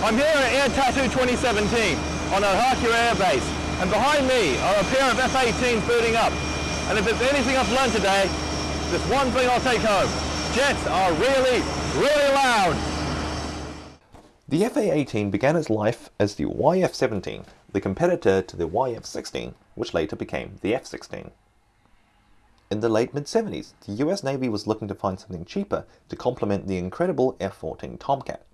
I'm here at Air Tattoo 2017 on Ohakea Air Base, and behind me are a pair of F-18s booting up. And if there's anything I've learned today, there's one thing I'll take home. Jets are really, really loud. The FA-18 began its life as the YF-17, the competitor to the YF-16, which later became the F-16. In the late mid-70s, the US Navy was looking to find something cheaper to complement the incredible F-14 Tomcat.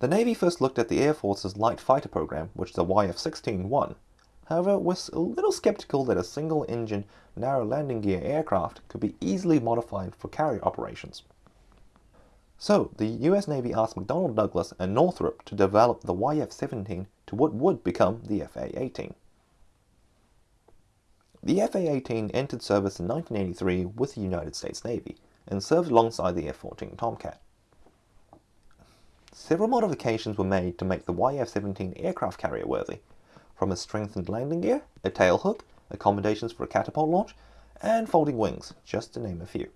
The Navy first looked at the Air Force's light fighter program, which the YF-16 won. However, was a little skeptical that a single-engine, narrow landing gear aircraft could be easily modified for carrier operations. So, the US Navy asked McDonnell Douglas and Northrop to develop the YF-17 to what would become the FA-18. The FA-18 entered service in 1983 with the United States Navy and served alongside the F-14 Tomcat. Several modifications were made to make the YF-17 aircraft carrier worthy, from a strengthened landing gear, a tail hook, accommodations for a catapult launch, and folding wings, just to name a few.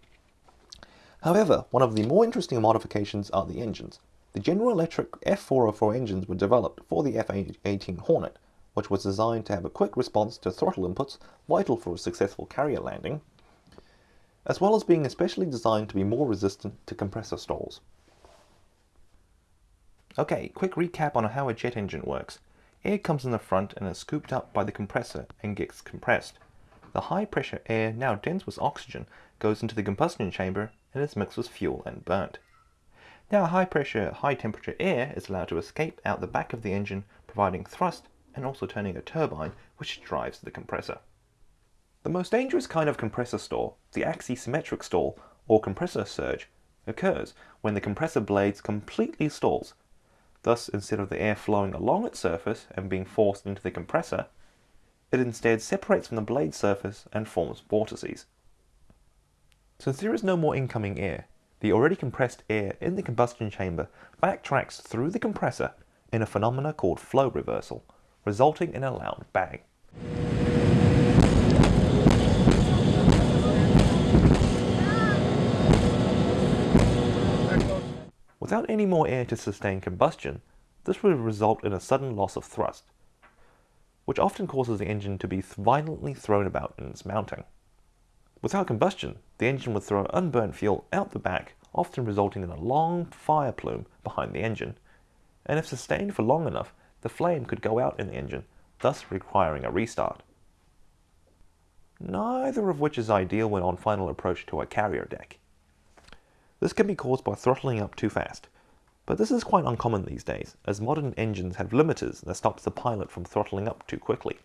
However, one of the more interesting modifications are the engines. The General Electric F404 engines were developed for the F-18 Hornet, which was designed to have a quick response to throttle inputs vital for a successful carrier landing, as well as being especially designed to be more resistant to compressor stalls. Okay, quick recap on how a jet engine works. Air comes in the front and is scooped up by the compressor and gets compressed. The high pressure air, now dense with oxygen, goes into the combustion chamber and is mixed with fuel and burnt. Now high pressure, high temperature air is allowed to escape out the back of the engine, providing thrust and also turning a turbine which drives the compressor. The most dangerous kind of compressor stall, the axisymmetric stall or compressor surge, occurs when the compressor blades completely stalls Thus, instead of the air flowing along its surface and being forced into the compressor, it instead separates from the blade surface and forms vortices. Since there is no more incoming air, the already compressed air in the combustion chamber backtracks through the compressor in a phenomena called flow reversal, resulting in a loud bang. Without any more air to sustain combustion, this would result in a sudden loss of thrust, which often causes the engine to be violently thrown about in its mounting. Without combustion, the engine would throw unburnt fuel out the back, often resulting in a long fire plume behind the engine, and if sustained for long enough, the flame could go out in the engine, thus requiring a restart. Neither of which is ideal when on final approach to a carrier deck. This can be caused by throttling up too fast, but this is quite uncommon these days, as modern engines have limiters that stops the pilot from throttling up too quickly.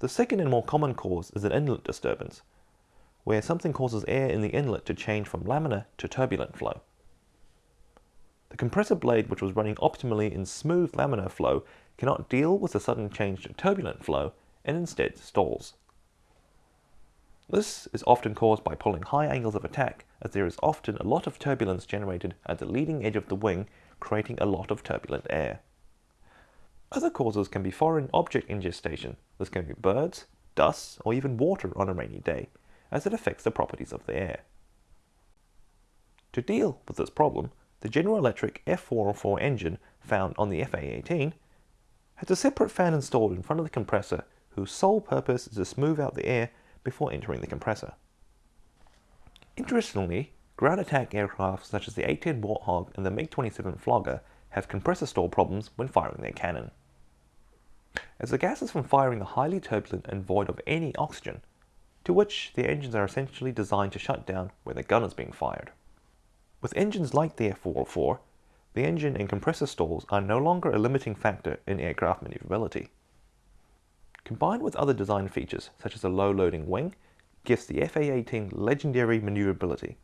The second and more common cause is an inlet disturbance, where something causes air in the inlet to change from laminar to turbulent flow. The compressor blade, which was running optimally in smooth laminar flow, cannot deal with the sudden change to turbulent flow and instead stalls. This is often caused by pulling high angles of attack, as there is often a lot of turbulence generated at the leading edge of the wing, creating a lot of turbulent air. Other causes can be foreign object ingestion. This can be birds, dust, or even water on a rainy day, as it affects the properties of the air. To deal with this problem, the General Electric F404 engine found on the FA-18 has a separate fan installed in front of the compressor whose sole purpose is to smooth out the air before entering the compressor. Interestingly, ground attack aircraft such as the A-10 Warthog and the MiG-27 Flogger have compressor stall problems when firing their cannon. As the gases from firing are highly turbulent and void of any oxygen, to which the engines are essentially designed to shut down when the gun is being fired. With engines like the F404, the engine and compressor stalls are no longer a limiting factor in aircraft maneuverability. Combined with other design features, such as a low-loading wing, gives the FA-18 legendary maneuverability.